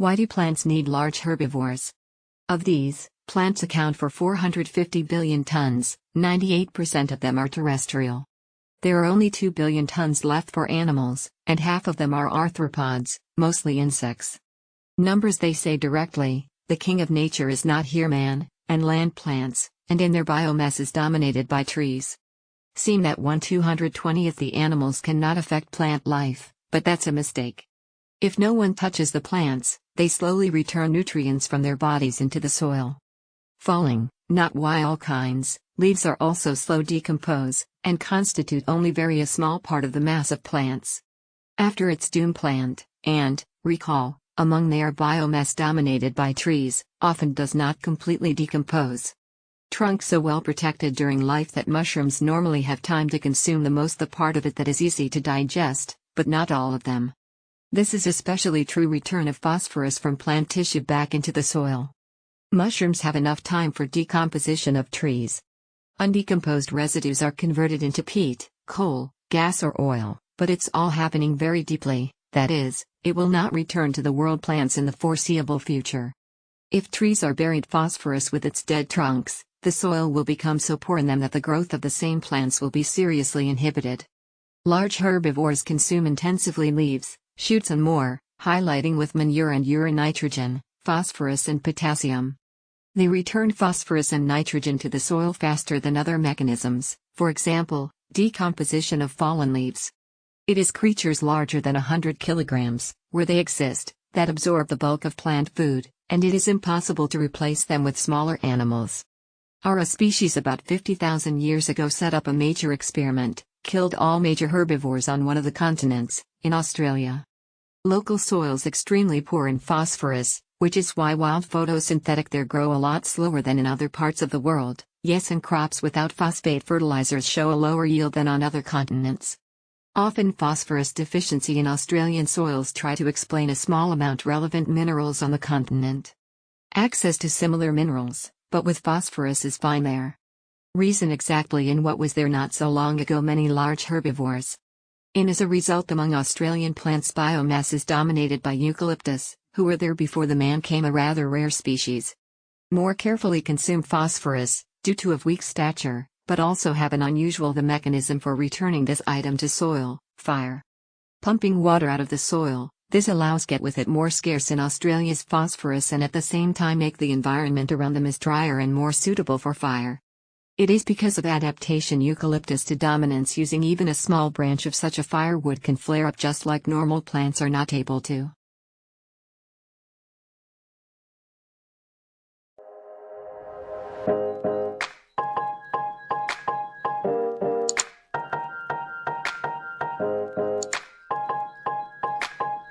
Why do plants need large herbivores? Of these, plants account for 450 billion tons, 98% of them are terrestrial. There are only 2 billion tons left for animals, and half of them are arthropods, mostly insects. Numbers they say directly, the king of nature is not here man, and land plants, and in their biomass is dominated by trees. Seem that 1 220th the animals cannot affect plant life, but that's a mistake. If no one touches the plants, they slowly return nutrients from their bodies into the soil. Falling, not why all kinds, leaves are also slow decompose, and constitute only very a small part of the mass of plants. After its doom plant, and, recall, among their biomass dominated by trees, often does not completely decompose. Trunk so well protected during life that mushrooms normally have time to consume the most the part of it that is easy to digest, but not all of them. This is especially true return of phosphorus from plant tissue back into the soil. Mushrooms have enough time for decomposition of trees. Undecomposed residues are converted into peat, coal, gas or oil, but it's all happening very deeply, that is, it will not return to the world plants in the foreseeable future. If trees are buried phosphorus with its dead trunks, the soil will become so poor in them that the growth of the same plants will be seriously inhibited. Large herbivores consume intensively leaves, shoots and more, highlighting with manure and urine nitrogen, phosphorus and potassium. They return phosphorus and nitrogen to the soil faster than other mechanisms, for example, decomposition of fallen leaves. It is creatures larger than 100 kilograms, where they exist, that absorb the bulk of plant food, and it is impossible to replace them with smaller animals. Our species about 50,000 years ago set up a major experiment, killed all major herbivores on one of the continents, in Australia. Local soils extremely poor in phosphorus, which is why wild photosynthetic there grow a lot slower than in other parts of the world. Yes, and crops without phosphate fertilizers show a lower yield than on other continents. Often phosphorus deficiency in Australian soils try to explain a small amount relevant minerals on the continent. Access to similar minerals, but with phosphorus is fine there. Reason exactly in what was there not so long ago many large herbivores, in as a result among Australian plants biomass is dominated by eucalyptus, who were there before the man came a rather rare species. More carefully consume phosphorus, due to of weak stature, but also have an unusual the mechanism for returning this item to soil, fire. Pumping water out of the soil, this allows get with it more scarce in Australia's phosphorus and at the same time make the environment around them is drier and more suitable for fire. It is because of adaptation eucalyptus to dominance using even a small branch of such a firewood can flare up just like normal plants are not able to.